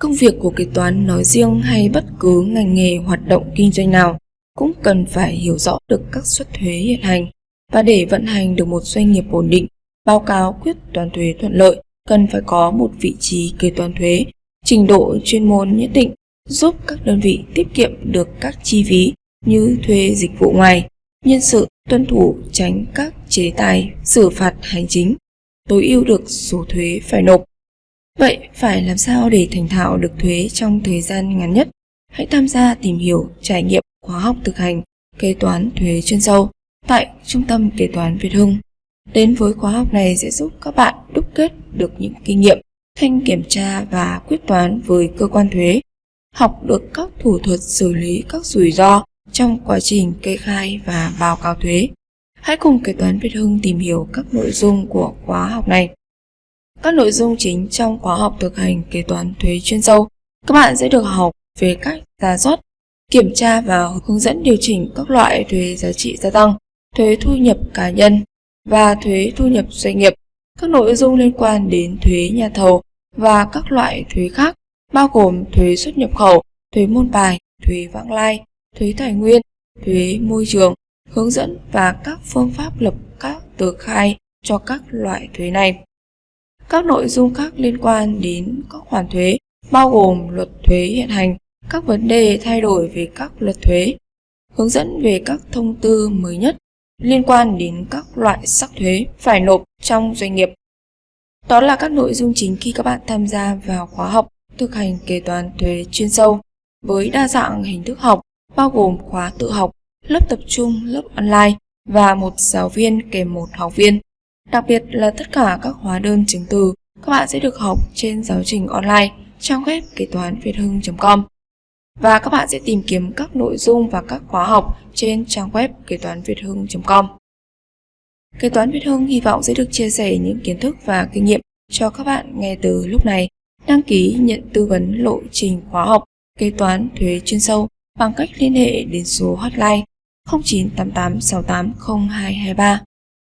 Công việc của kế toán nói riêng hay bất cứ ngành nghề hoạt động kinh doanh nào cũng cần phải hiểu rõ được các suất thuế hiện hành và để vận hành được một doanh nghiệp ổn định, báo cáo quyết toán thuế thuận lợi cần phải có một vị trí kế toán thuế, trình độ chuyên môn nhất định giúp các đơn vị tiết kiệm được các chi phí như thuê dịch vụ ngoài, nhân sự, tuân thủ tránh các chế tài xử phạt hành chính, tối ưu được số thuế phải nộp. Vậy phải làm sao để thành thạo được thuế trong thời gian ngắn nhất? Hãy tham gia tìm hiểu, trải nghiệm khóa học thực hành kế toán thuế chuyên sâu tại Trung tâm Kế toán Việt Hưng. Đến với khóa học này sẽ giúp các bạn đúc kết được những kinh nghiệm thanh kiểm tra và quyết toán với cơ quan thuế, học được các thủ thuật xử lý các rủi ro trong quá trình kê khai và báo cáo thuế. Hãy cùng Kế toán Việt Hưng tìm hiểu các nội dung của khóa học này. Các nội dung chính trong khóa học thực hành kế toán thuế chuyên sâu, các bạn sẽ được học về cách giả soát, kiểm tra và hướng dẫn điều chỉnh các loại thuế giá trị gia tăng, thuế thu nhập cá nhân và thuế thu nhập doanh nghiệp, các nội dung liên quan đến thuế nhà thầu và các loại thuế khác, bao gồm thuế xuất nhập khẩu, thuế môn bài, thuế vãng lai, thuế tài nguyên, thuế môi trường, hướng dẫn và các phương pháp lập các tờ khai cho các loại thuế này. Các nội dung khác liên quan đến các khoản thuế bao gồm luật thuế hiện hành, các vấn đề thay đổi về các luật thuế, hướng dẫn về các thông tư mới nhất liên quan đến các loại sắc thuế phải nộp trong doanh nghiệp. Đó là các nội dung chính khi các bạn tham gia vào khóa học thực hành kế toán thuế chuyên sâu với đa dạng hình thức học bao gồm khóa tự học, lớp tập trung, lớp online và một giáo viên kèm một học viên. Đặc biệt là tất cả các hóa đơn chứng từ, các bạn sẽ được học trên giáo trình online trang web kế toán việt hưng.com và các bạn sẽ tìm kiếm các nội dung và các khóa học trên trang web kế toán việt hưng.com. Kế toán Việt Hưng hy vọng sẽ được chia sẻ những kiến thức và kinh nghiệm cho các bạn ngay từ lúc này. Đăng ký nhận tư vấn lộ trình khóa học, kế toán thuế chuyên sâu bằng cách liên hệ đến số hotline 0988 68 0223